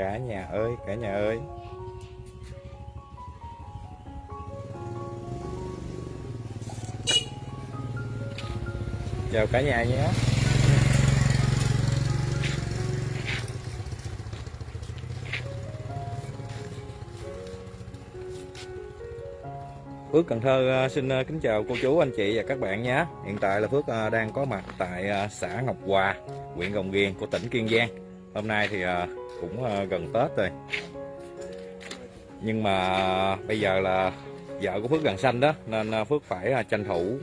cả nhà ơi, cả nhà ơi. Chào cả nhà nhé. Phước Cần Thơ ờ, xin ờ, kính chào cô chú, anh chị và các bạn nhé. Hiện tại là Phước ờ, đang có mặt tại xã Ngọc Hòa, huyện Rồng Riềng của tỉnh Kiên Giang. Hôm nay thì cũng ờ, gần Tết rồi. Nhưng mà bây giờ là vợ của Phước gần sanh đó Nên ờ, Phước phải ờ, tranh thủ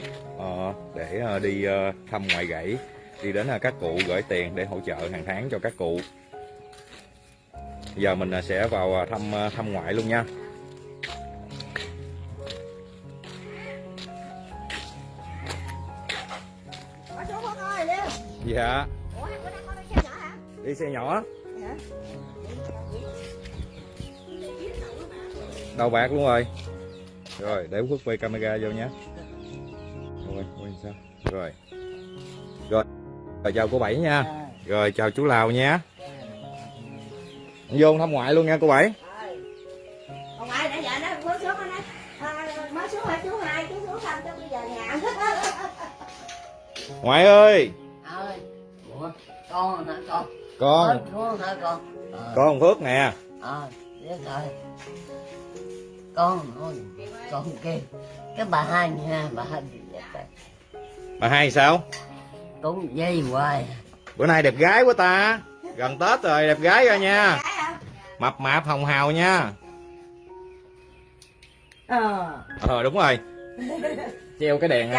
để đi thăm ngoại gãy Đi đến các cụ gửi tiền để hỗ trợ hàng tháng cho các cụ. Giờ mình sẽ vào thăm thăm ngoại luôn nha. Dạ. Ủa, đi xe nhỏ đầu bạc luôn rồi. Rồi để phước quay camera vô nhé. Rồi quay sao? Rồi. Rồi rồi chào cô bảy nha. Rồi chào chú lào nha. Vô thăm ngoại luôn nha cô bảy. Rồi. Còn ai nãy giờ nó mới xuống rồi nè. Mới xuống hả chú hai, chú xuống thăm cho bây giờ nhà. ngoại ơi. Ơi ủa con con con con. Hả con con phước nè. Ờ biết rồi. Con ơi con kia cái bà hai nha bà hai bà hai sao? Cũng dây hoài. Bữa nay đẹp gái quá ta. Gần tết rồi đẹp gái rồi nha. Mập mạp hồng hào nha. Ờ. ờ đúng rồi. Treo cái đèn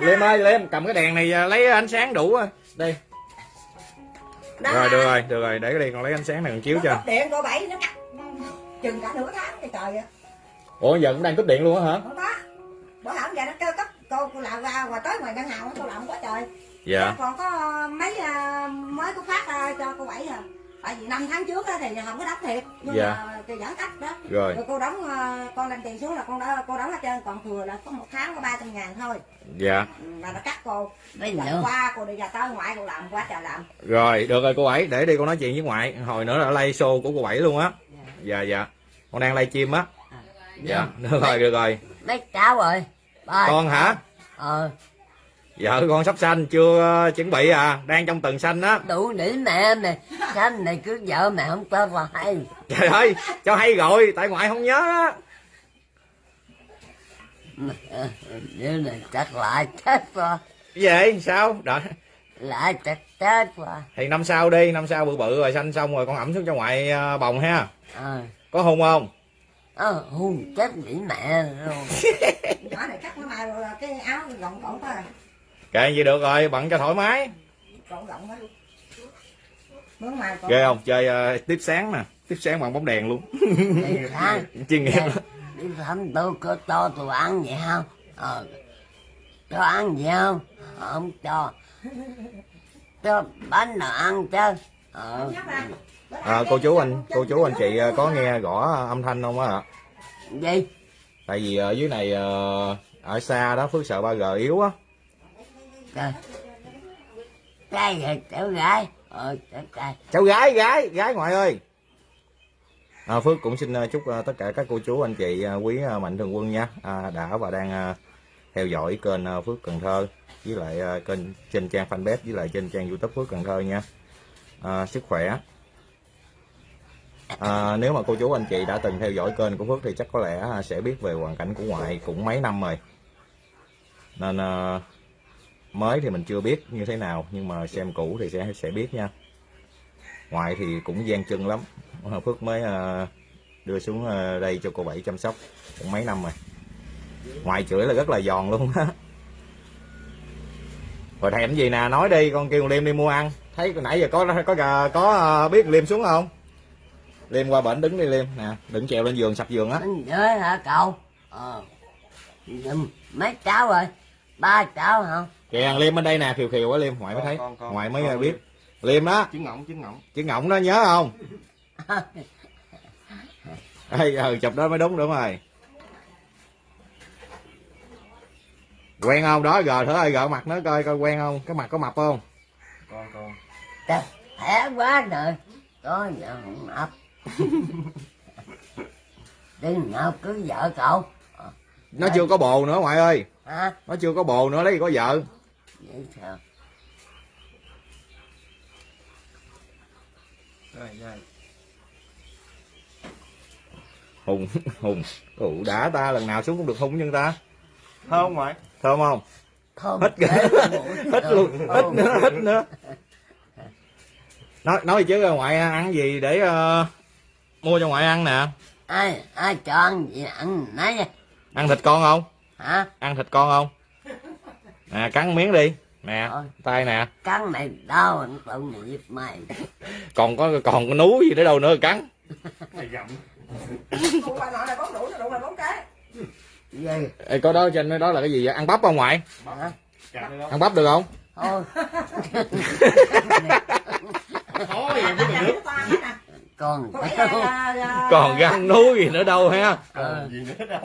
Trời này ơi, liêm cầm cái đèn này à, lấy ánh sáng đủ rồi đây đó rồi được rồi được rồi để cái đi con lấy ánh sáng này con chiếu cho điện cô bảy nó cắt chừng cả nửa tháng cái trời ạ. ủa giờ cũng đang cúp điện luôn á hả Không có. Bữa hổm giờ nó kêu cấp cô cô làm ra và tới ngoài ngân hàng cô làm quá trời. dạ còn có mấy à, mới có phát à, cho cô bảy à tại vì năm tháng trước á thì không có đóng thiệt nhưng Dạ. mà thì giãn cách đó. Rồi. Rồi cô đóng à, con lên tiền xuống là con đó cô đóng hết trơn còn thừa là có một tháng có ba trăm ngàn thôi. Dạ. Mà nó cắt cô. Bây giờ qua cô đi ra tới ngoại cô làm quá trời làm. Rồi được rồi cô bảy để đi con nói chuyện với ngoại. Hồi nữa là lay show của cô bảy luôn á. Dạ. Dạ con đang lay chim á. Dạ. Được rồi được rồi. Mấy cháu rồi ba con hả? Ờ vợ con sắp sanh chưa ờ, chuẩn bị à? Đang trong tuần sanh á. Đủ để mẹ mày. Sao này cứ vợ mẹ không cho vào hay trời ơi cho hay rồi tại ngoại không nhớ á. Như này chắc lại chết rồi. Cái gì sao? Đợi. Lại chắc chết rồi. Thì năm sau đi năm sau bự bự rồi sanh xong rồi con ẩm xuống cho ngoại ờ, bồng ha. Ờ. Có hôn không? Ờ hôn chết bị mẹ luôn nhỏ này cắt nó mai rồi cái áo gọng gọng thôi kệ gì được rồi bận cho thoải mái. Ghê không? Chơi ờ, tiếp sáng nè. Tiếp sáng bằng bóng đèn luôn. Chuyên nghiệp đi thăm tôi có cho tôi ăn vậy không? Ờ cho ăn gì không? Không cho. Cho bánh nào ăn chứ. Ờ. À, cô chú anh cô chú anh chị ờ, có nghe gõ âm thanh không á ạ gì? Tại vì ở dưới này ờ, ở xa đó phước sợ 3G yếu á trời cái gì cháu gái. Ờ cháu gái gái gái ngoại ơi. À, phước cũng xin à, chúc à, tất cả các cô chú anh chị à, quý mạnh thường quân nha. À, đã và đang theo dõi kênh phước cần thơ với lại kênh trên trang fanpage với lại trên trang youtube phước cần thơ nha. À, sức khỏe. À, nếu mà cô chú anh chị đã từng theo dõi kênh của phước thì chắc có lẽ sẽ biết về hoàn cảnh của ngoại cũng mấy năm rồi. Nên à, mới thì mình chưa biết như thế nào nhưng mà xem cũ thì sẽ sẽ biết nha. Ngoại thì cũng gian chân lắm. Phước mới ờ, đưa xuống ờ, đây cho cô bảy chăm sóc cũng mấy năm rồi. Ngoại chửi là rất là giòn luôn á. Rồi thèm gì nè nói đi con kêu liêm đi mua ăn. Thấy nãy giờ có có có, có ờ, biết liêm xuống không? Liêm qua bển đứng đi liêm nè đừng trèo lên giường sập giường á. Hả cậu? Ờ. Mấy cháu rồi. Ba cháu không kìa liêm bên đây nè khiều khiều á liêm ngoại mới thấy. Con, con, ngoại mới con biết. Liêm. Đó. Trứng ngỗng trứng ngỗng chứ ngọng đó nhớ không? Ê, ừ, chụp đó mới đúng đúng rồi. Quen không? Đó gờ thử ơi gỡ mặt nó coi coi quen không? Cái mặt có mập không? Con con. Trời, khỏe quá rồi. Có không ấp đừng nào cứ vợ cậu. Nó chưa có bồ nữa ngoại ơi. Hả? Nó chưa có bồ nữa lấy gì có vợ vậy sao rồi rồi. Hùng hùng ủ đã ta lần nào xuống cũng được hung nhưng ta? Thơm ngoại. Thơm không? Thơm Hết kìa. hết luôn hết nữa hết nữa. Nói nói chứ ngoại ăn gì để ờ, mua cho ngoại ăn nè? Ai ai cho ăn gì ăn nấy. Ăn thịt con không? Hả? Ăn thịt con không? Nè cắn miếng đi nè tay nè. Cắn mày đau anh tự nghiệp mày. Còn có còn có núi gì để đâu nữa cắn. Này gặm Đụng bà nội này bóng đủ nó đụng là bóng cái. Gì? Ê, có đó trên đó là cái gì vậy? Ăn bắp không ngoại đâu? Ăn bắp được không? Thôi. Nè còn còn găng núi gì nữa đâu ha? Còn gì nữa đâu.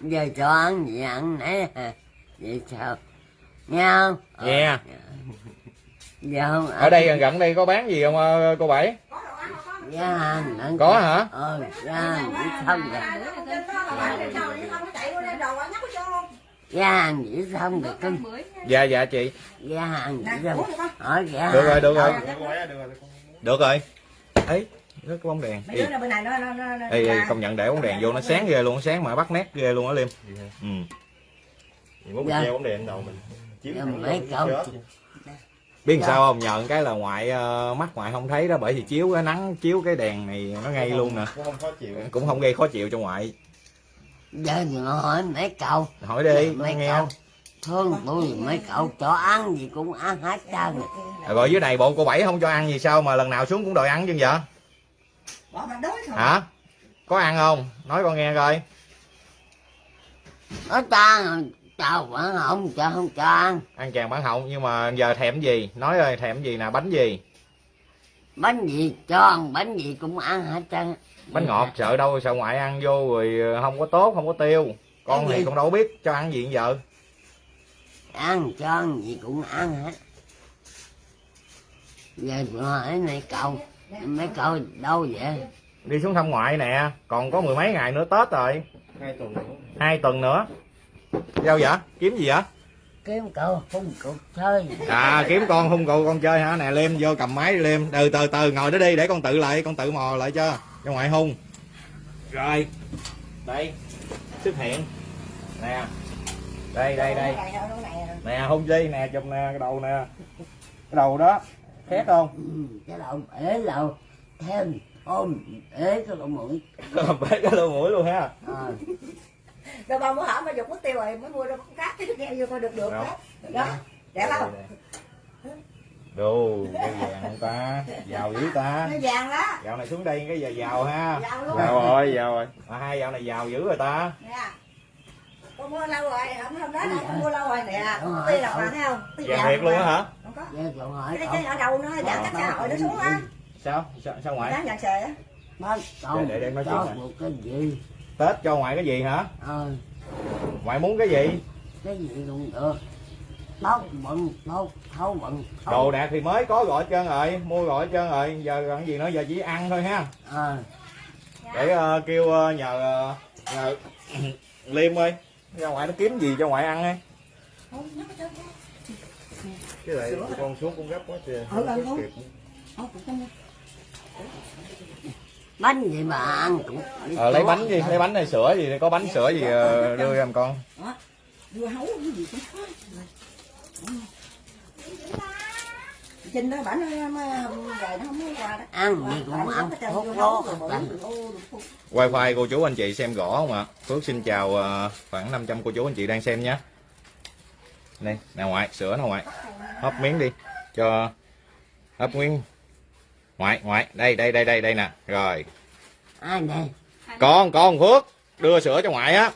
Giờ cho ăn gì ăn hả vậy sao nghe không? Ờ. Nghe. giờ không ở đây gần gần đây có bán gì không ờ, cô bảy? Có đồ ăn không có? hả? Ờ rồi À, nếu không luôn ra hàng chỉ xong rồi cưng dạ dạ chị. Ra hàng chỉ xong hỏi ra Được rồi, được rồi. được rồi được rồi. Được rồi ấy nó có bóng đèn. Ê, đưa ra bên này nó nó nó nó- ê, ê, công nhận để bóng đèn vô nó sáng ghê luôn nó sáng mà bắt nét ghê luôn á liêm. Ừ. Thì muốn mình Dạ. treo bóng đèn đầu mình Dạ, mấy chết. biết Dạ. sao không? Nhờ cái là ngoại ờ, mắt ngoại không thấy đó bởi vì chiếu cái nắng chiếu cái đèn này nó ngay luôn nè. cũng không khó chịu. Cũng không gây khó chịu cho ngoại. Giờ thì hỏi mấy cậu hỏi đi mấy nghe. cậu thương tôi mấy cậu cho ăn gì cũng ăn hết trơn Rồi rồi dưới này bộ cô bảy không cho ăn gì sao mà lần nào xuống cũng đòi ăn chứ vậy hả? Có ăn không? Nói con nghe coi. Ở ta chào vẫn không cho không cho ăn. Ăn chàng bản họng nhưng mà giờ thèm gì? Nói ơi thèm gì nè bánh gì? Bánh gì cho ăn bánh gì cũng ăn hết trơn. Bánh ngọt sợ đâu sợ ngoại ăn vô rồi không có tốt không có tiêu. Con Cái thì gì? con đâu biết cho ăn gì giờ. Ăn cho ăn gì cũng ăn hết. Giờ hỏi mấy cậu mấy cậu đâu vậy? Đi xuống thăm ngoại nè còn có mười mấy ngày nữa tết rồi. Hai tuần nữa. Hai tuần nữa sao vậy kiếm gì vậy kiếm cậu không cậu chơi. À kiếm con hung cậu con chơi hả? Nè liêm vô cầm máy đi liêm từ từ từ ngồi đó đi để con tự lại con tự mò lại cho. Cho ngoại hung. Rồi. Đây. Xuất hiện nè. Đây đây đây. Nè hung đi nè chụp nè cái đầu nè. Cái đầu đó. Khét không? Cái đầu ế đầu thêm ôm ế cái lỗ mũi. Bể cái lỗ mũi luôn ha. Ờ, Đâu bao bữa hở mà dùng mất tiêu rồi mới mua đâu con cát chứ nghe vô coi được được Đâu. đó. Đó. Đẹp không? đồ cái vàng không ta giàu dữ ta Nó vàng đó. dạo này xuống đây cái giờ giàu ha Vàng luôn. giàu rồi giàu rồi à, hai dạo này giàu dữ rồi ta Nè. Con mua lâu rồi, hôm hôm đó con mua lâu rồi nè. Rồi. Tuy là bạn thấy không? Tuy vàng thiệt luôn á hả Không có. Cái cái ở đầu nó giãn cách xã hội nó xuống á. sao sao, sao ngoại Đáng vàng xề á. Để- để- nói chuyện một cái gì tết cho ngoại cái gì hả? Ờ. Ngoại muốn cái gì? Cái gì cũng được? Tóc bận tóc thấu bận đồ đạc thì mới có gọi hết trơn rồi mua gọi hết trơn rồi. Giờ còn gì nữa? Giờ chỉ ăn thôi ha. Ờ. Để ờ, kêu ờ, nhờ ờ, nhờ liêm ơi ra ngoại nó kiếm gì cho ngoại ăn ấy? Không, nó có trơn á. cái này con xuống cũng gấp quá trời Ừ, ừ, Không ừ. kịp. Bánh gì mà ăn cũng ờ lấy bánh gì lấy bánh hay sữa gì có bánh sữa gì ờ, đưa em con. Dưa hấu cái gì cũng có. Trình đó bản nó mà rồi nó không có quà đó. ăn gì cũng ăn hốt lố hết trơn wifi cô chú anh chị xem rõ không ạ? Phước xin chào ờ, khoảng 500 cô chú anh chị đang xem nhé. Đây nè ngoại sữa nè ngoại. Hấp miếng đi cho hấp miếng ngoại ngoại đây đây đây đây đây nè. Rồi. Ai nè con con phước đưa sữa cho ngoại á.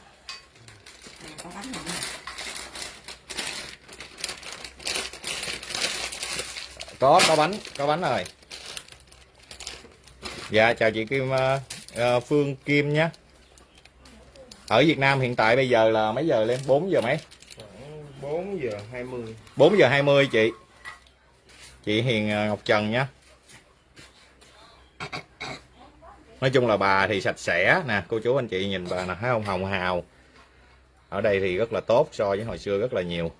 Có có bánh có bánh rồi. Dạ chào chị Kim ờ, Phương Kim nhé. Ở Việt Nam hiện tại bây giờ là mấy giờ lên? 4 giờ mấy? 4 giờ 20 4 giờ 20 chị. Chị Hiền ờ, Ngọc Trần nhé nói chung là bà thì sạch sẽ. Nè cô chú anh chị nhìn bà nè thấy không? Hồng hào. Ở đây thì rất là tốt so với hồi xưa rất là nhiều.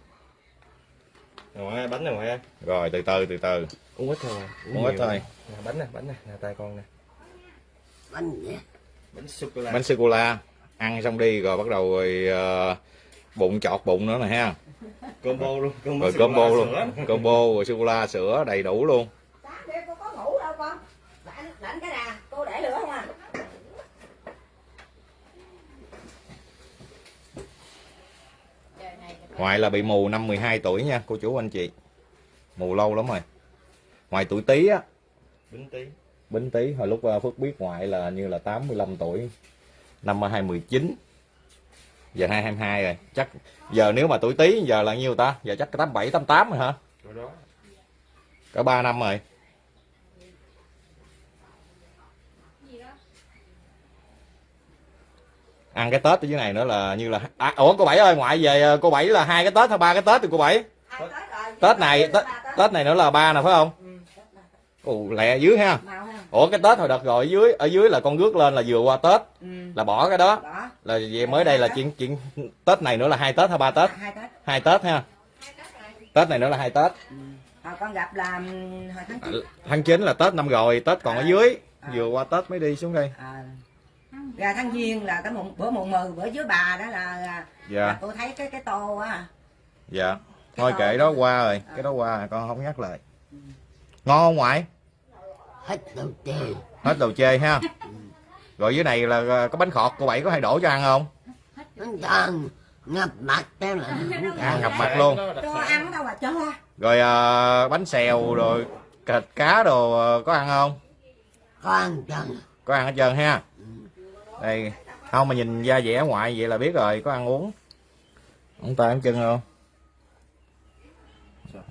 Ngoại bánh này ngoại rồi từ từ từ từ. Uống ít thôi Uống ít nhiều. thôi. nè, bánh nè bánh nè. Nè tay con nè. Bánh gì? Bánh sô cô la. Bánh sô cô la. Ăn xong đi rồi bắt đầu rồi ờ, bụng chọt bụng nữa nè ha. Combo luôn combo rồi cô combo luôn. combo rồi sô cô la sữa đầy đủ luôn sáng kia cô có ngủ đâu con lạnh lạnh cái nè cô để lửa không à? Ngoại là bị mù năm 12 tuổi nha cô chú anh chị. Mù lâu lắm rồi. Ngoài tuổi tí á. Bánh tí Bính Tý hồi lúc ờ, Phước biết ngoại là như là 85 tuổi. Năm 2019 giờ 2022 rồi. Chắc giờ nếu mà tuổi Tý giờ là nhiêu ta? Giờ chắc 87 88 rồi hả? Rồi đó. Cả 3 năm rồi ăn cái Tết ở dưới này nữa là như là à, ủa cô bảy ơi ngoại về ờ, cô bảy là hai cái Tết hay ba cái Tết thì cô bảy. Tết Tết này Tết, Tết. Này nữa là ba nè phải không? Ồ, lẹ dưới ha. Ủa cái Tết hồi đợt rồi ở dưới ở dưới là con rước lên là vừa qua Tết ừ. là bỏ cái đó. Đó là về mới đây là chuyện chuyện Tết này nữa là hai Tết hay ba Tết? Hai Tết. Hai Tết ha. Tết này nữa là hai Tết. Hồi con gặp là ừm, hồi tháng chín. Tháng 9 là Tết năm rồi Tết còn ở dưới. Vừa qua Tết mới đi xuống đây. À, ra tháng giêng là cái mùng bữa mùng mười bữa dưới bà đó là, là dạ. cô thấy cái cái tô á dạ. Thôi kệ đó qua rồi cái đó qua rồi, con không nhắc lại. Ngon không ngoại? Hết đầu tiền hết đồ chê ha. Rồi dưới này là ờ, có bánh khọt cô bảy có hay đổ cho ăn không? Nó đang ngập mặt thế là ăn ngập mặt luôn. Cho ăn đâu mà cho. Rồi ờ, bánh xèo rồi thịt cá đồ ờ, có ăn không? Con chân có ăn hết trơn ha đây. Không mà nhìn da dẻ ngoại vậy là biết rồi có ăn uống. Ông ta ăn chân không?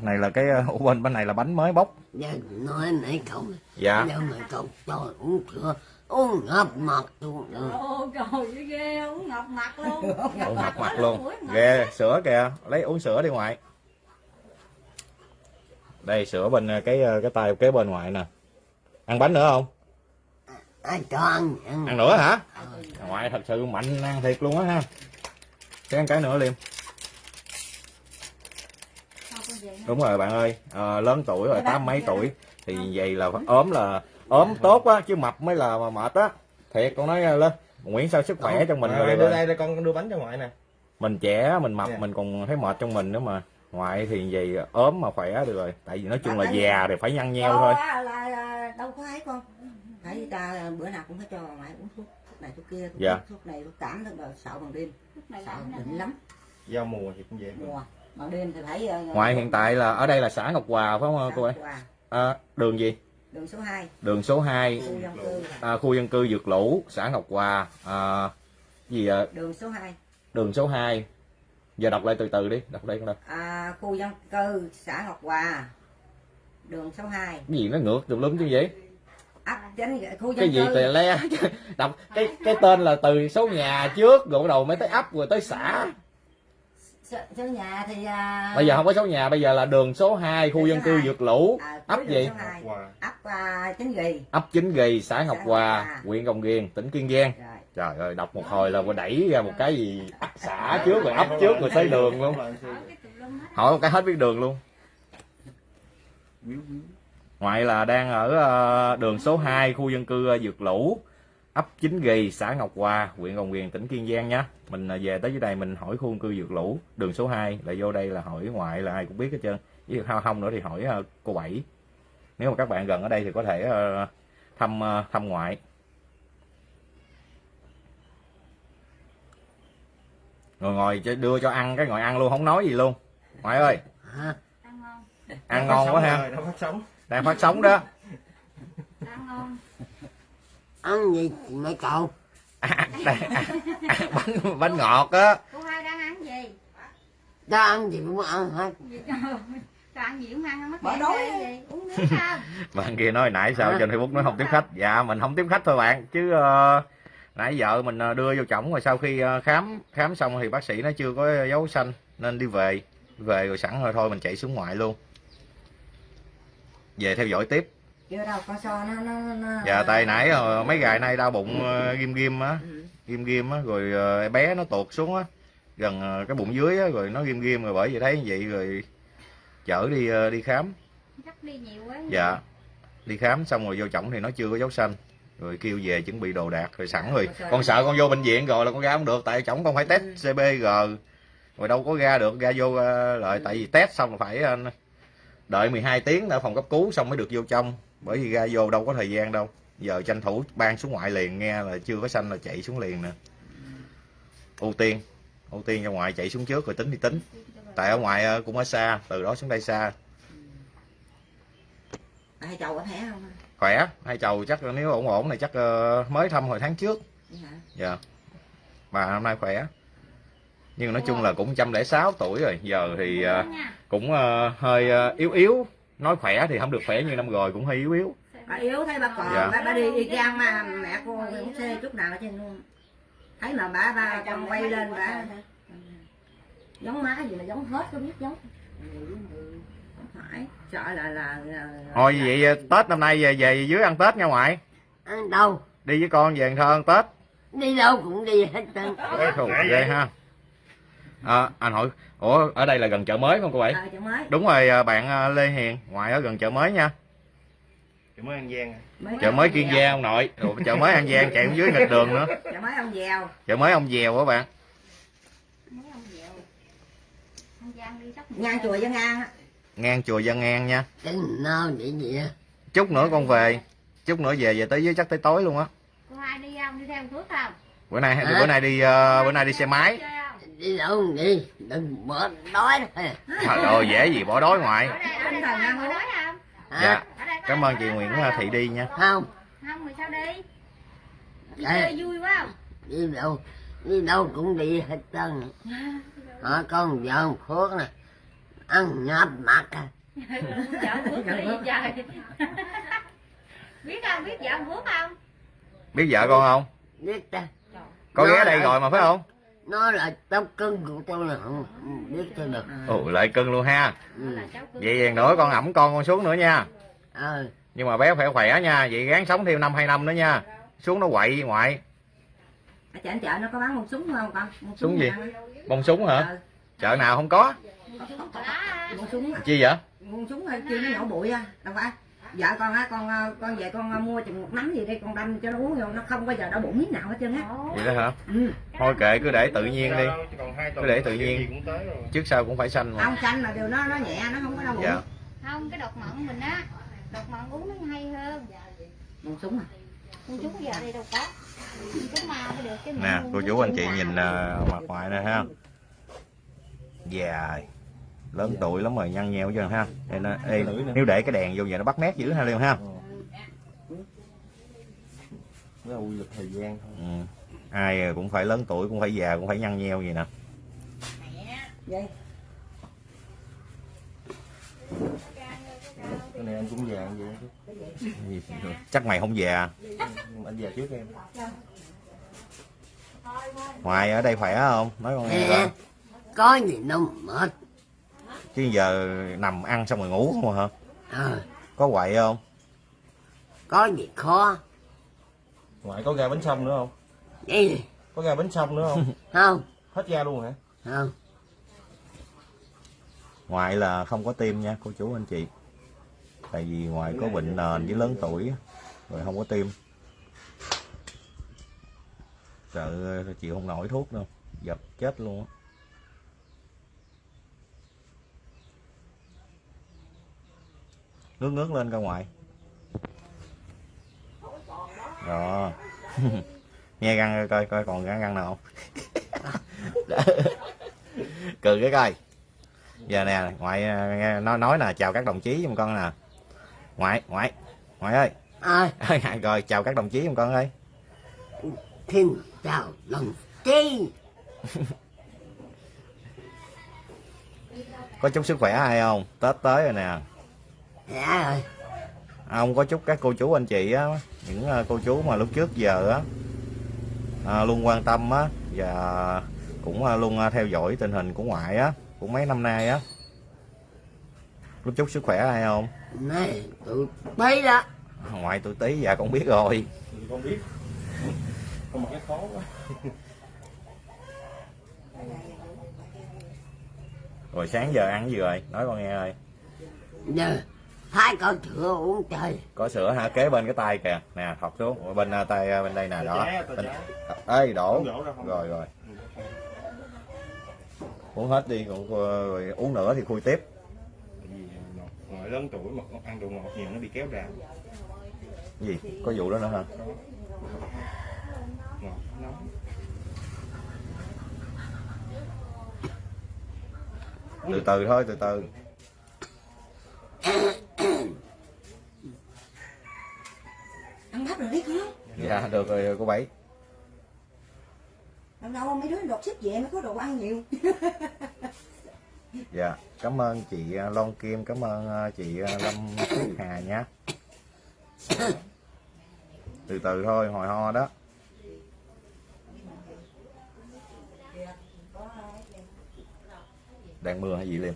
Này là cái ờ, ủa bên bên này là bánh mới bóc giờ nói nãy không dạ. Giờ mà cậu cho uống sữa uống ngập mặt luôn Ồ trời ghê uống ngọc mặt luôn. Uống ngập mặt luôn. ghê sữa kìa. Lấy uống sữa đi ngoại. Đây sữa bên ờ, cái ờ, cái tay kế bên ngoại nè. Ăn bánh nữa không ai cho ăn ăn ăn nữa hả? Ngoại thật sự mạnh ăn thiệt luôn á ha. Sẽ ăn cái nữa liêm đúng rồi bạn ơi. Ờ, lớn tuổi rồi tám mấy tuổi. Thì vậy là ốm là ốm tốt á chứ mập mới là mà mệt á. Thiệt con nói lên Nguyễn sao sức khỏe trong mình à, rồi đưa đây đây con đưa bánh cho ngoại nè. Mình trẻ mình mập Dạ. mình còn thấy mệt trong mình nữa mà. Ngoại thì vậy ốm mà khỏe được rồi. Tại vì nói chung là già thì phải nhăn nheo thôi. đâu có ấy con phải ta bữa nào cũng phải cho ngoại uống thuốc thuốc này thuốc kia thuốc, Dạ. thuốc này thuốc cảm rồi sợ bằng đêm. Sợ đỉnh lắm. Giao mùa thì cũng vậy. Mùa bằng đêm thì phải ờ, ngoại hiện tại là ở đây là xã Ngọc Hòa phải không cô ấy à, đường gì? Đường số 2 đường số 2 khu dân cư à, khu dân cư Dược Lũ xã Ngọc Hòa. À, gì à, đường số 2 đường số 2 giờ đọc lại từ từ đi đọc đây con đâu à, khu dân cư xã Ngọc Hòa. Đường số 2 cái gì nó ngược tùm lum chứ vậy cái gì cư. tè le đọc cái cái tên là từ số nhà trước rồi bắt đầu mới tới ấp rồi tới xã. Số, nhà thì à, bây giờ không có số nhà bây giờ là đường số 2 khu Đường dân cư. Dược Lũ. À, ấp gì? ấp à, chính ghi. Ấp Chính Gì xã Ngọc Hòa huyện Rồng Riềng tỉnh Kiên Giang. Rồi. Trời ơi đọc một hồi là đẩy ra một cái gì xã trước rồi ấp trước rồi tới đường luôn. Hỏi một cái hết biết đường luôn ngoại là đang ở ờ, đường số 2 khu dân cư ờ, Dược Lũ ấp Chính Gì xã Ngọc Hòa huyện Rồng Riềng tỉnh Kiên Giang nhá. Mình ờ, về tới dưới đây mình hỏi khu dân cư Dược Lũ đường số 2 là vô đây là hỏi ngoại là ai cũng biết hết trơn. Với không không nữa thì hỏi cô bảy. Nếu mà các bạn gần ở đây thì có thể thăm thăm ngoại. Rồi ngồi cho- đưa cho ăn cái ngồi ăn luôn không nói gì luôn. Ngoại ơi. Hả? Ăn ngon quá ha. Nó phát sóng đang phát sóng đó. Ăn gì? Mấy cậu à, đây, à, à, bánh bánh ngọt á. Cô hai đang ăn gì? Ta ăn gì cũng ăn hết. Ăn gì cũng ăn mất đói gì. Uống nước không bạn kia nói nãy sao trên facebook nói không tiếp khách. Dạ mình không tiếp khách thôi bạn. Chứ ờ, nãy vợ mình ờ, đưa vô chổng rồi sau khi ờ, khám khám xong thì bác sĩ nó chưa có dấu xanh nên đi về. Về rồi sẵn rồi thôi mình chạy xuống ngoại luôn về theo dõi tiếp. Chưa đâu con so nó nó nó dạ tại nãy ờ, mấy ngày nay đau bụng ờ, ghim ghim á. Ừ. ghim ghim á rồi ờ, bé nó tuột xuống á. Gần ờ, cái bụng dưới á rồi nó ghim ghim rồi bởi vậy thấy như vậy rồi chở đi đi khám. Chắc đi nhiều quá. Dạ. Đi khám xong rồi vô chổng thì nó chưa có dấu xanh. Rồi kêu về chuẩn bị đồ đạc rồi sẵn rồi. Con sợ con vô bệnh viện rồi là con ra không được tại chổng con phải test CBG rồi đâu có ra được ra vô lại tại vì test xong là phải đợi 12 tiếng ở phòng cấp cứu xong mới được vô trong. Bởi vì ra vô đâu có thời gian đâu. Giờ tranh thủ ban xuống ngoại liền nghe là chưa có xanh là chạy xuống liền nè. Ưu tiên ưu tiên ra ngoài chạy xuống trước rồi tính thì tính. Tại ở ngoài ờ, cũng ở xa từ đó xuống đây xa. Hai chầu có thẻ không? Khỏe hai chầu chắc nếu ổn ổn này chắc ờ, mới thăm hồi tháng trước. Vậy hả? dạ. Bà năm nay khỏe nhưng nói chung là cũng 106 tuổi rồi. Giờ thì ờ, cũng ờ, hơi ờ, yếu yếu. Nói khỏe thì không được khỏe như năm rồi cũng hơi yếu yếu. Bà yếu thấy bà còn Dạ. bà, bà đi y chang mà mẹ cô cũng xe chút nào ở trên luôn. Thấy mà bà bà còn quay lên bà giống má gì mà giống hết có biết giống. Không phải. Sợ là là, là thôi vậy ờ, tết năm nay về về dưới ăn tết nha ngoại. Ăn đâu? Đi với con về Thơ ăn tết. Đi đâu cũng đi hết trơn. Ghê ha à, anh hỏi ủa ở đây là gần chợ mới không cô bảy? Ờ chợ mới. Đúng rồi ờ, bạn ờ, Lê Hiền ngoại ở gần chợ mới nha. Chỉ mới ăn gian à. mới chợ mới Kiên Giang. Ông nội. Ủa, chợ mới An Giang chạy dưới nghịch đường nữa. Chợ mới ông dèo. Chợ mới ông dèo các bạn? Giang ngang chùa dân á. ngang chùa Dân An nha. Chút nữa con về chút nữa về về tới dưới chắc tới tối luôn á. Cô hai đi không? Đi theo phước không? Bữa nay bữa nay đi ờ, bữa nay đi xe máy? Đi đâu đi đừng bỏ đói thôi trời ơi dễ gì bỏ đói ngoại có đói không hả? Dạ. Cảm ơn chị Nguyễn Thị đi nha. Không. Không thì sao đi? Đi Ê. chơi vui quá không? Đi đâu? Đi đâu cũng đi hết trơn. Hả con vợ ông phước nè. Ăn nháp mặt. À vợ phước đi trời. Biết không biết vợ ông phước không? Biết vợ con không? Biết ta. Có ghé đây rồi mà phải không nó là tóc cưng của tôi là không biết cho được ồ lại cưng luôn ha. Ừ. cháu vậy vàng nữa con ẩm con con xuống nữa nha. Ờ. Nhưng mà bé phải khỏe nha vậy gắng sống thêm năm hai năm nữa nha. Xuống nó quậy ngoại. Ở chợ chợ nó có bán một súng không con? Một Súng gì? nè. bông súng hả? Ờ, chợ nào không có? Một súng chi vậy? Một súng hay kia nó nhỏ bụi à đâu phải vợ con á con ờ, con về con ờ, mua chừng một nắm gì đi con đâm cho nó uống vô nó không bao giờ đau bụng miếng nào hết trơn á. Vậy đó hả? Ừ. thôi kệ cứ để tự nhiên đi. Tuần Cứ để tự nhiên. gì cũng tới rồi. trước sau cũng phải xanh mà. Không xanh mà điều nó nó nhẹ nó không có đau bụng. Dạ. Không cái đột mận mình á đột mận uống nó hay hơn. Một súng à? Con chú giờ đây đâu có. Chú ma mới được cái nè cô chú anh chị nhìn ờ, mặt ngoại nè ha. Già lớn tuổi lắm rồi nhăn nheo chưa ha? Đây nó, ê, nếu để cái đèn vô vậy nó bắt nét dữ ha liêu ha? Nó là quy luật thời gian thôi. ừ. ai cũng phải lớn tuổi cũng phải già cũng phải nhăn nheo gì nè. Vậy Cái này anh cũng già vậy chứ. chắc mày không già Nhưng mà anh già trước em. ngoài ở đây khỏe không? Nói con nghe coi. có gì đâu mệt chứ giờ nằm ăn xong rồi ngủ không hả? Ờ. Có quậy không? Có gì khó? Ngoại có ga bánh sông nữa không? đi Có ga bánh sông nữa không? không. Hết ga luôn hả? không. Ngoại là không có tim nha cô chú anh chị. Tại vì ngoại có bệnh nền với lớn tuổi rồi không có tim. Sợ chịu không nổi thuốc đâu. Dập chết luôn á ngước ngước lên coi ngoại rồi nghe răng coi coi còn răng răng nào không? Cười cái coi. Giờ nè ngoại ờ, nghe nói nói là chào các đồng chí giùm con nè. Ngoại ngoại ngoại ơi. Ờ rồi chào các đồng chí giùm con ơi. Xin chào đồng chí. Có chúc sức khỏe ai không? Tết tới rồi nè dạ rồi. Ông có chúc các cô chú anh chị á những ờ, cô chú mà lúc trước giờ á à, luôn quan tâm á và cũng luôn theo dõi tình hình của ngoại á cũng mấy năm nay á. Lúc chúc sức khỏe ai không? Này tụi bay đó. Ngoại tôi tí dạ con biết rồi. Con biết. Con cái khó quá. Rồi sáng giờ ăn gì rồi? Nói con nghe ơi. Giờ hai con sữa uống chơi có sữa hả? Kế bên cái tay kìa. Nè thọc xuống. Bên à, tay à, bên đây nè đó. bên... ê đổ. Rồi rồi. Uống hết đi còn rồi uống nữa thì khui tiếp. Tại vì ngọt ngoài lớn tuổi mà ăn đồ ngọt nhiều nó bị kéo ra. Gì? Có vụ đó nữa hả? Ngọt nóng từ từ thôi từ từ ăn bắp rồi biết không? Dạ được rồi cô bảy. Đâu đâu mấy đứa đột xích về mới có đồ ăn nhiều. Dạ cảm ơn chị à, Long Kim cảm ơn à, chị à, Lâm Phước Hà nhé từ từ thôi hồi ho đó. Đang mưa hay gì liêm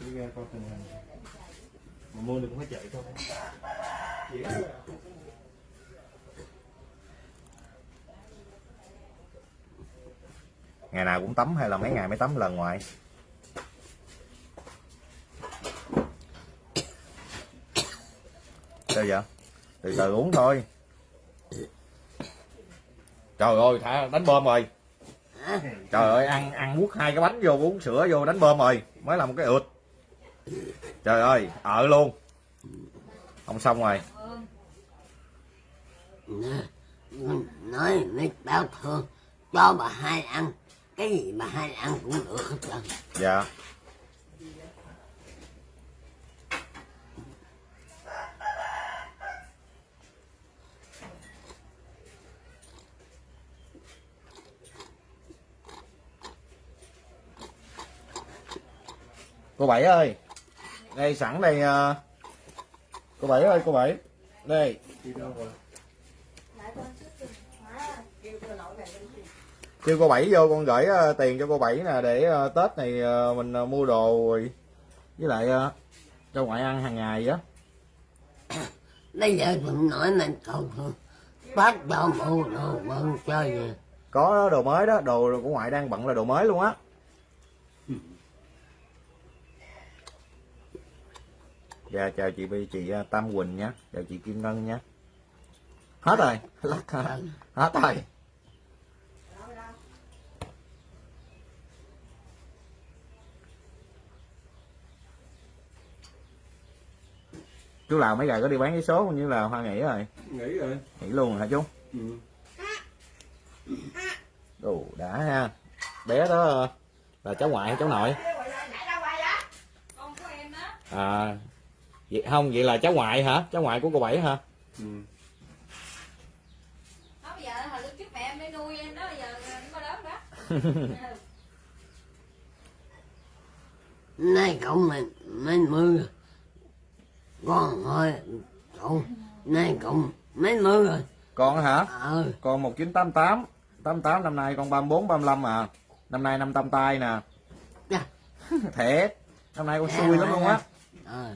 Đi ra coi tình hình mà mua được cũng phải chạy thôi. Ngày nào cũng tắm hay là mấy ngày mới tắm lần ngoại sao vậy? Từ từ uống thôi. Trời ơi, thả, đánh bơm rồi. Trời ơi, ăn ăn mút hai cái bánh vô, uống sữa vô, đánh bơm rồi. Mới là một cái ượt trời ơi ở luôn. Không xong rồi. Nói mấy báo thương cho bà hai ăn. Cái gì bà hai ăn cũng được hết trơn. Dạ. Cô bảy ơi đây sẵn đây ờ, cô bảy ơi cô bảy. Đây. Kêu cô bảy vô con gửi ờ, tiền cho cô bảy nè để ờ, tết này ờ, mình ờ, mua đồ rồi. Với lại ờ, cho ngoại ăn hàng ngày á. Bây giờ đừng nói mình cầu bắt cho mua đồ bận chơi gì có đồ mới đó đồ của ngoại đang bận là đồ mới luôn á dạ chào chị chị ờ, Tam Quỳnh nhé. Chào chị Kim Ngân nhé. Hết rồi. Lắc hả? hết rồi. Chú làm mấy ngày có đi bán giấy số cũng như là hoa nghỉ rồi? Nghỉ rồi. Nghỉ luôn rồi hả chú? Ừ. Ồ, đã ha. Bé đó là cháu ngoại hay cháu nội? Con của em á. À vậy không vậy là cháu ngoại hả? Cháu ngoại của cô bảy hả? Ừ. nó bây giờ hồi lúc trước mẹ em để nuôi em đó bây giờ nó có lớn đó. Nay cậu mình mấy mươi rồi. Con thôi cậu nay cậu mấy mươi rồi. Con hả? Ờ. Con 1988 88 năm nay con 34 35 à. Năm nay năm tam tai nè. Dạ. thiệt. Năm nay con xui lắm luôn á. Ờ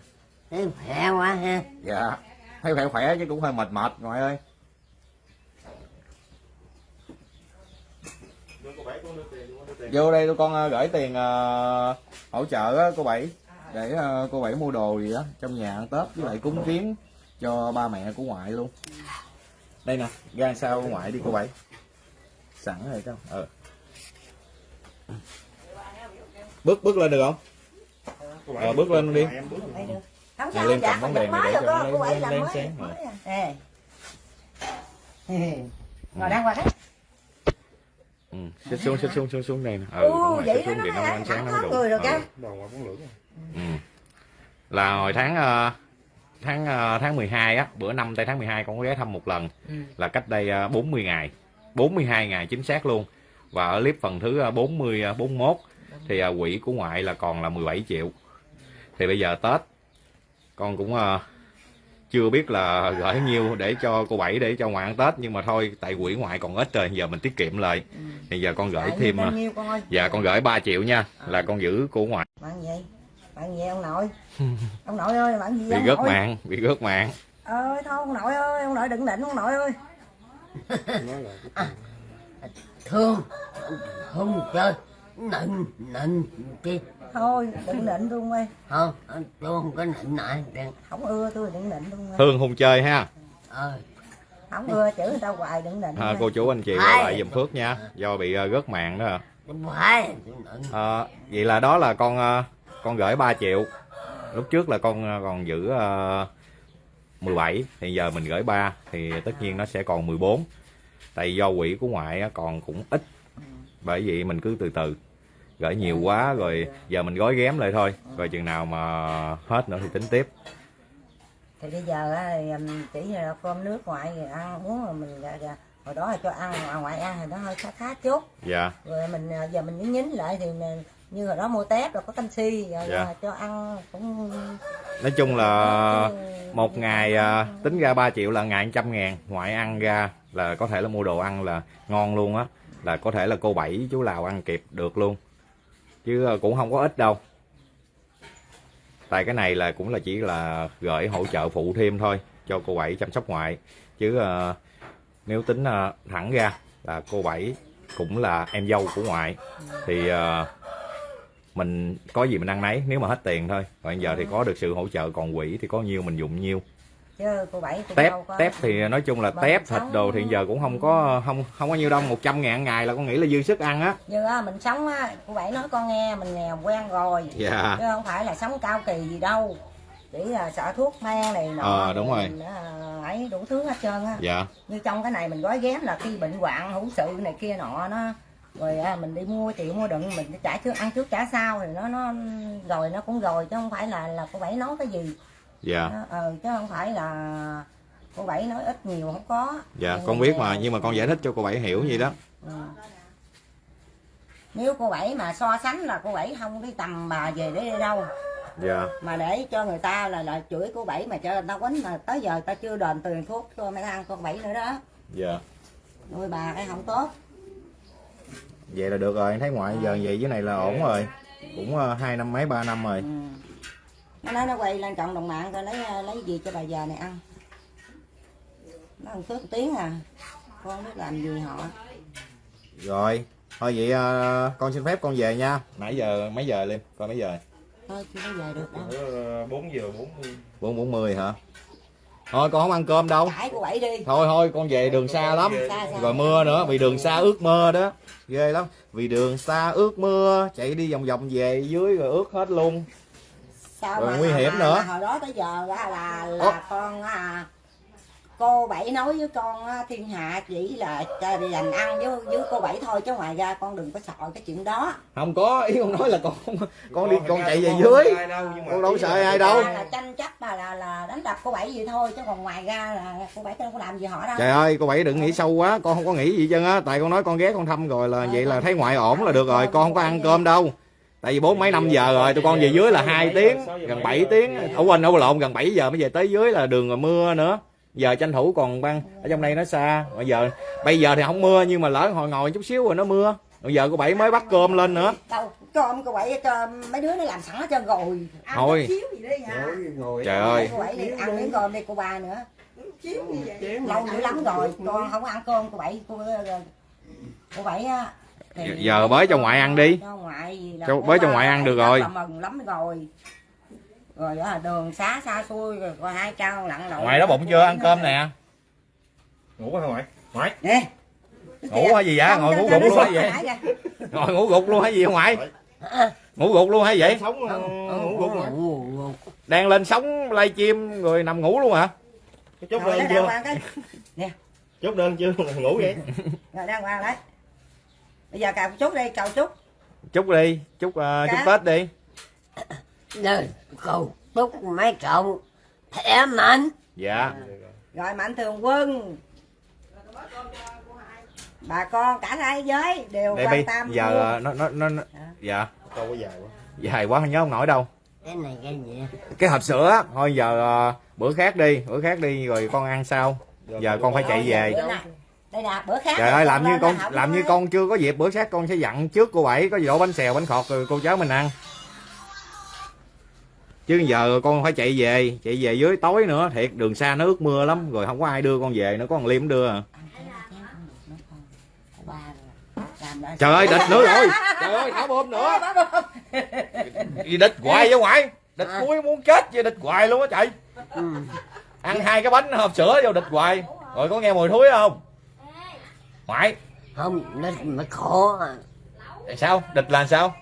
thấy khỏe quá ha. Dạ thấy khỏe khỏe chứ cũng hơi mệt mệt ngoại ơi. Vô đây tụi con ờ, gửi tiền ờ, hỗ trợ cô bảy. Để ờ, cô bảy mua đồ gì đó trong nhà ăn tết với lại cúng kiến cho ba mẹ của ngoại luôn. Đây nè ra sao ngoại đi cô bảy. Sẵn rồi không, ờ bước bước lên được không? Ờ, bước lên đi. Không Nhà sao Liên dạ cầm bóng đèn này để cho nó cô ấy lén- làm sáng rồi. Ê. ngồi đang qua đó ừ. xích xuống xích xuống xích xuống đây nè ừ, Ừ, vậy xuống thì nó ánh sáng nó đủ người rồi Ừ. lưỡi rồi. Ừ. là hồi tháng ờ, tháng ờ, tháng 12 á bữa năm tây tháng 12 con có ghé thăm một lần là cách đây ờ, 40 ngày 42 ngày chính xác luôn và ở clip phần thứ ờ, 40 ờ, 41 thì ờ, quỹ của ngoại là còn là 17 triệu thì bây giờ Tết con cũng ờ, chưa biết là gửi nhiêu để cho cô bảy để cho ngoại ăn Tết nhưng mà thôi tại quỹ ngoại còn ít rồi giờ mình tiết kiệm lại. Thì giờ con gửi thêm ờ, nhiêu con ơi? dạ con gửi 3 triệu nha là con giữ của ngoại. Bạn gì? Bạn gì ông nội? Ông nội ơi bạn gì bị ông gớt nội? mạng bị gớt mạng. Ơi thôi ông nội ơi ông nội đừng định ông nội ơi. Thương không chơi nịnh nịnh thôi đừng định luôn ơi. Không tôi không có nịnh đừng. Không ưa tôi đừng định luôn ơi. Hương hùng chơi ha. Ờ. Không ưa chữ người ta hoài đừng định à, cô chú anh chị lại giùm Phước nha. Do bị ờ, rớt mạng đó à. không phải tôi nịnh. Ờ, vậy là đó là con ờ, con gửi 3 triệu. Lúc trước là con ờ, còn giữ uh, 17 thì giờ mình gửi 3 thì tất nhiên nó sẽ còn 14 tại do quỹ của ngoại còn cũng ít. Bởi vậy mình cứ từ từ gửi nhiều quá rồi giờ mình gói ghém lại thôi. Rồi chừng nào mà hết nữa thì tính tiếp. Thì bây giờ chỉ là cơm nước ngoại ăn uống rồi mình dạ, dạ. hồi đó là cho ăn mà ngoại ăn thì nó hơi khá khá chút. Dạ. Rồi mình à, giờ mình nhín nhín lại thì mình, như hồi đó mua tép rồi có canxi rồi Dạ. à, cho ăn cũng nói chung là một ngày à, tính ra 3 triệu là ngày trăm ngàn. Ngoại ăn ra là có thể là mua đồ ăn là ngon luôn á. Là có thể là cô bảy chú lào ăn kịp được luôn chứ ờ, cũng không có ít đâu. Tại cái này là cũng là chỉ là gửi hỗ trợ phụ thêm thôi cho cô bảy chăm sóc ngoại. Chứ uh, nếu tính uh, thẳng ra là cô bảy cũng là em dâu của ngoại thì uh, mình có gì mình ăn nấy nếu mà hết tiền thôi. Còn giờ thì có được sự hỗ trợ còn quỹ thì có nhiêu mình dùng nhiêu chứ cô bảy cũng tép đâu có tép thì nói chung là tép thịt đồ thì giờ cũng không có không không có nhiêu đâu 100 ngàn ngày là con nghĩ là dư sức ăn á. Như á mình sống á cô bảy nói con nghe mình nghèo quen rồi. Dạ. Chứ không phải là sống cao kỳ gì đâu. Chỉ là sợ thuốc men này nọ Ờ, đúng rồi. mình, à, ấy đủ thứ hết trơn á. Dạ. Như trong cái này mình gói ghém là khi bệnh hoạn hữu sự này kia nọ nó rồi à, mình đi mua chịu mua đựng mình trả trước ăn trước trả sau thì nó nó rồi nó cũng rồi chứ không phải là là cô bảy nói cái gì dạ. Ờ, chứ không phải là cô bảy nói ít nhiều không có. Dạ con biết mà nhưng mà con giải thích cho cô bảy hiểu gì đó. Ừ. nếu cô bảy mà so sánh là cô bảy không cái tầm bà về để đi đâu. Dạ. Mà để cho người ta là là chửi cô bảy mà cho người ta quánh mà tới giờ ta chưa đền tiền thuốc cho mấy ăn con bảy nữa đó. Dạ. Nuôi bà cái không tốt. Vậy là được rồi thấy ngoại giờ vậy với này là ổn rồi. Cũng ờ, hai năm mấy ba năm rồi. Ừ. nó nói nó quay lên cộng đồng mạng coi lấy ờ, lấy gì cho bà già này ăn. Nó ăn phước tiếng à. Con không biết làm gì họ. Rồi thôi vậy ờ, con xin phép con về nha. Nãy giờ mấy giờ lên coi mấy giờ thôi chưa có về được đâu. Bữa 4 giờ 40 bốn bốn mươi hả? Thôi con không ăn cơm đâu. Đi. Thôi thôi con về đường xa lắm. Xa xa. rồi mưa nữa vì đường xa ướt mưa đó. Ghê lắm. Vì đường xa ướt mưa chạy đi vòng vòng về dưới rồi ướt hết luôn sao Rồi mà, nguy hiểm mà, nữa. mà hồi đó tới giờ á là là Ủa? con à, cô bảy nói với con á, thiên hạ chỉ là cho dành ăn với với cô bảy thôi chứ ngoài ra con đừng có sợ cái chuyện đó. Không có ý con nói là con con đi con chạy về dưới. Con đâu sợ ai đâu. là tranh chấp mà là là đánh đập cô bảy vậy thôi chứ còn ngoài ra là cô bảy đâu có làm gì họ đâu. Trời ơi cô bảy đừng nghĩ sâu quá con không có nghĩ gì chân á. Tại con nói con ghé con thăm rồi là vậy là thấy ngoại ổn là được rồi con không có ăn cơm đâu tại vì bốn mấy năm giờ rồi tụi con về dưới là hai tiếng gần 7 tiếng. Ở quên ở lộn gần 7 giờ mới về tới dưới là đường rồi mưa nữa. Giờ tranh thủ còn băng ở trong đây nó xa. Bây giờ bây giờ thì không mưa nhưng mà lỡ hồi ngồi chút xíu rồi nó mưa. Bây giờ cô bảy mới bắt cơm lên nữa. Đâu cơm cô bảy cho mấy đứa nó làm sẵn hết trơn rồi. Ăn Thôi. chút xíu gì đi hả? Trời ơi. cô bảy ăn miếng cơm đi cô ba nữa. Lâu dữ lắm rồi con không ăn cơm cô bảy. Cô cô bảy á thì- giờ bới cho ngoại ăn đi. cho ngoại gì Cho- bới cho ngoại ăn được rồi. mừng lắm rồi. Rồi đó là đường xá xa xui rồi có hai cao lặn lội. Ngoại đó bụng chưa? Ăn cơm nè. Ngủ quá hả ngoại? Ngoại. nè. Ngủ hay gì á ngồi ngủ gục luôn hay vậy ngồi ngủ gục luôn hay gì ngoại? Ngủ gục luôn hay vậy? Sống ngủ gục đang lên sóng livestream rồi nằm ngủ luôn hả? Chốt đơn chưa? cái Chốt đơn chưa? Ngủ vậy. rồi đang qua đấy bây giờ cào chút đi cào chút chúc đi chúc ờ, chúc Cá. tết đi. Đời cầu chúc mấy cậu khỏe mạnh dạ. Rồi mạnh thường quân. Bà con cả thế giới đều đây quan tâm giờ luôn. nó nó nó nó- dạ. Câu có dài quá. dài quá không nhớ không nổi đâu. Cái này cái gì cái hộp sữa thôi giờ ờ, bữa khác đi bữa khác đi rồi con ăn sau. Giờ con phải chạy về đây nè bữa khác trời ơi làm như con làm như con chưa có dịp bữa khác con sẽ dặn trước cô bảy có gì đổ bánh xèo bánh khọt rồi cô cháu mình ăn. Chứ giờ con phải chạy về chạy về dưới tối nữa thiệt đường xa nó ướt mưa lắm rồi không có ai đưa con về nữa có con liêm đưa à. trời ơi địch nữa rồi. Trời ơi thả bom nữa. Gì địch hoài vậy ngoại. Địch À. cuối muốn chết vậy địch hoài luôn á chạy. Ừ. ăn hai cái bánh hộp sữa vô địch hoài. Rồi có nghe mùi thúi không ngoại không địch mới khổ à. tại sao? Địch là sao?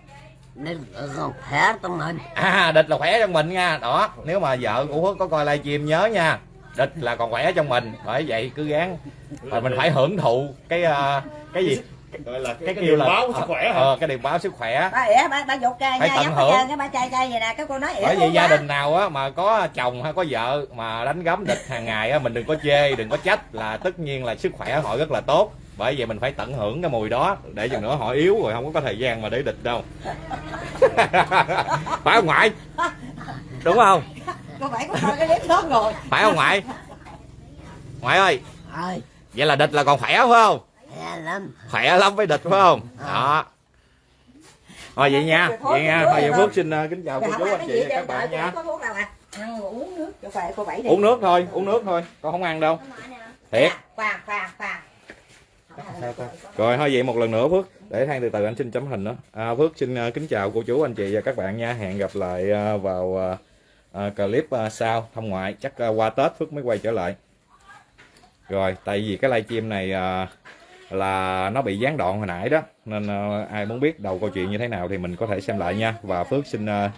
Địch còn khỏe trong mình. À địch là khỏe trong mình nha. Đó nếu mà vợ của phước có coi livestream nhớ nha. Địch là còn khỏe trong mình. Bởi vậy cứ gắng rồi mình phải hưởng thụ cái ờ, cái gì? Gọi là cái kêu là báo sức khỏe hả? ờ, cái điềm báo sức khỏe. Ba ỉa ba ba dục cây Phải nha tận giống hưởng. cái ba chai chai vậy nè. Cái cô nói ỉa bởi vì gia đình nào á mà có chồng hay có vợ mà đánh gấm địch hàng ngày á mình đừng có chê đừng có trách là tất nhiên là sức khỏe họ rất là tốt bởi vậy mình phải tận hưởng cái mùi đó để chừng nữa họ yếu rồi không có thời gian mà để địch đâu. Phải không ngoại? Đúng không? Cô bảy có coi cái clip đó rồi phải không ngoại? Ngoại ơi. Ơi vậy là địch là còn khỏe phải không? Khỏe lắm. Khỏe lắm với địch phải không? Đó. Thôi vậy nha vậy nha. thôi vậy phước xin uh, kính chào cô Rồi chú anh chị và các bạn nha. uống nước thôi uống nước thôi con không ăn đâu. Thiệt. Khoan khoan khoan rồi thôi vậy một lần nữa Phước. Để than từ từ anh xin chấm hình đó. À, Phước xin uh, kính chào cô chú anh chị và các bạn nha. Hẹn gặp lại uh, vào uh, uh, clip uh, sau thăm ngoại. Chắc uh, qua Tết Phước mới quay trở lại. Rồi tại vì cái livestream này uh, là nó bị gián đoạn hồi nãy đó nên uh, ai muốn biết đầu câu chuyện như thế nào thì mình có thể xem lại nha. Và Phước xin uh,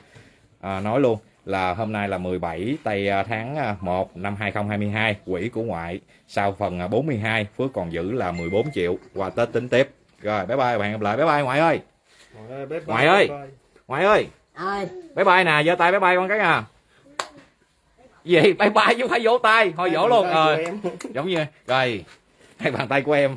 uh, nói luôn là hôm nay là 17 tây uh, tháng uh, 1 năm 2022 quỹ của ngoại. Sau phần uh, 42 Phước còn giữ là 14 triệu. Qua Tết tính tiếp. Rồi bye bye hẹn gặp lại. Bye bye ngoại ơi. Ngoại ơi, bye bye, Ngoại ơi. bye bye. ngoại ơi. Ơi bye bye nè giơ tay bye bye con cái à. Gì bye bye chứ phải vỗ tay. Thôi vỗ luôn rồi. giống như rồi hai bàn tay của em